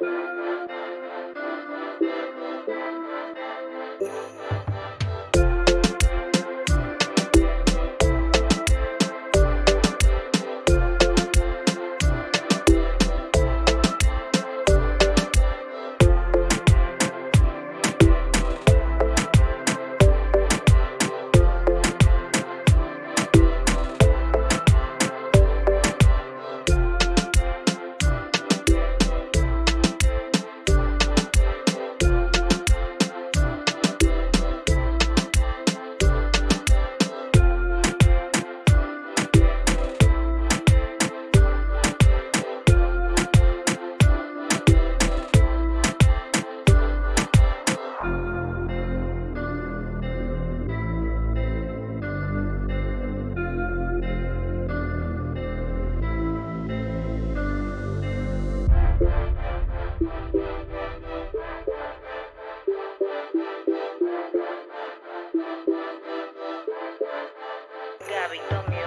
Thank you.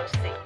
Music.